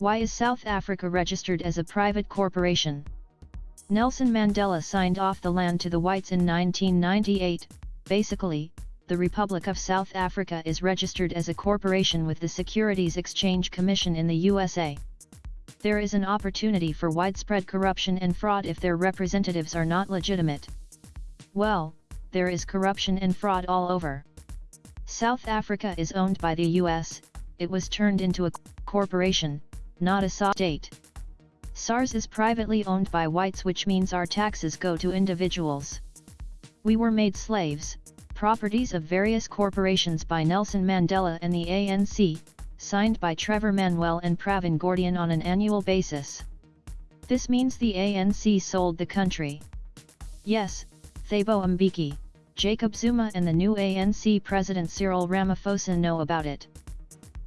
Why is South Africa registered as a private corporation? Nelson Mandela signed off the land to the whites in 1998. Basically, the Republic of South Africa is registered as a corporation with the Securities Exchange Commission in the USA. There is an opportunity for widespread corruption and fraud if their representatives are not legitimate. Well, there is corruption and fraud all over. South Africa is owned by the US, it was turned into a corporation, not a state. SARS is privately owned by whites which means our taxes go to individuals. We were made slaves, properties of various corporations by Nelson Mandela and the ANC, signed by Trevor Manuel and Pravin Gordhan on an annual basis. This means the ANC sold the country. Yes, Thabo Mbeki, Jacob Zuma and the new ANC President Cyril Ramaphosa know about it.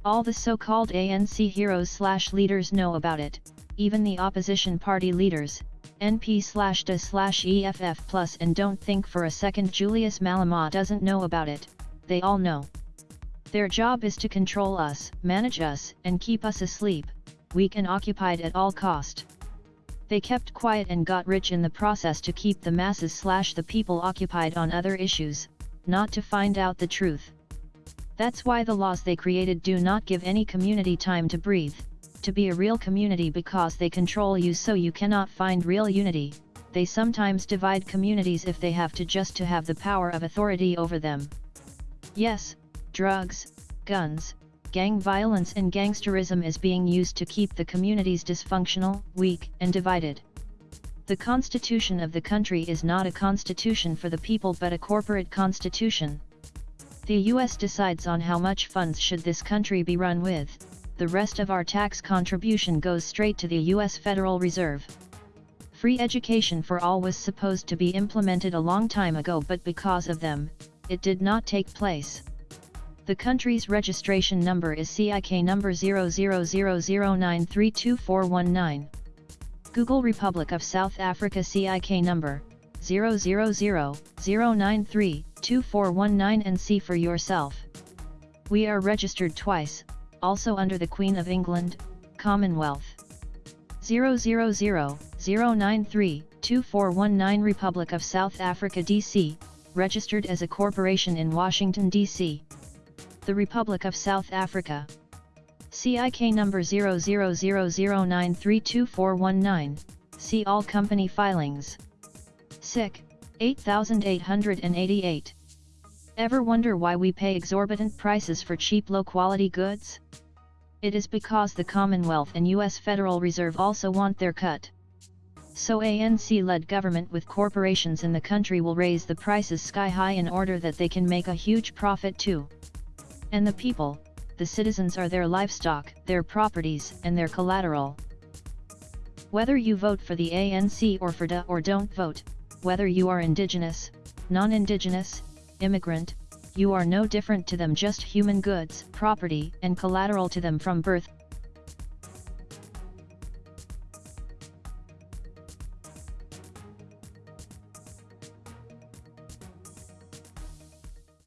All the so-called ANC heroes slash leaders know about it, even the opposition party leaders, NP slash DA slash EFF plus and don't think for a second Julius Malema doesn't know about it, they all know. Their job is to control us, manage us, and keep us asleep, weak and occupied at all cost. They kept quiet and got rich in the process to keep the masses slash the people occupied on other issues, not to find out the truth. That's why the laws they created do not give any community time to breathe, to be a real community because they control you so you cannot find real unity, they sometimes divide communities if they have to just to have the power of authority over them. Yes, drugs, guns, gang violence and gangsterism is being used to keep the communities dysfunctional, weak, and divided. The constitution of the country is not a constitution for the people but a corporate constitution. The US decides on how much funds should this country be run with, the rest of our tax contribution goes straight to the US Federal Reserve. Free education for all was supposed to be implemented a long time ago but because of them, it did not take place. The country's registration number is CIK number 0000932419. Google Republic of South Africa CIK number 00009322419 and see for yourself. We are registered twice, also under the Queen of England, Commonwealth. 00009322419 Republic of South Africa DC, registered as a corporation in Washington, D.C the Republic of South Africa. CIK number 0000932419, see all company filings. SIC, 8888. Ever wonder why we pay exorbitant prices for cheap low-quality goods? It is because the Commonwealth and US Federal Reserve also want their cut. So ANC-led government with corporations in the country will raise the prices sky high in order that they can make a huge profit too. And the people, the citizens are their livestock, their properties, and their collateral. Whether you vote for the ANC or for DA or don't vote, whether you are indigenous, non-indigenous, immigrant, you are no different to them just human goods, property, and collateral to them from birth,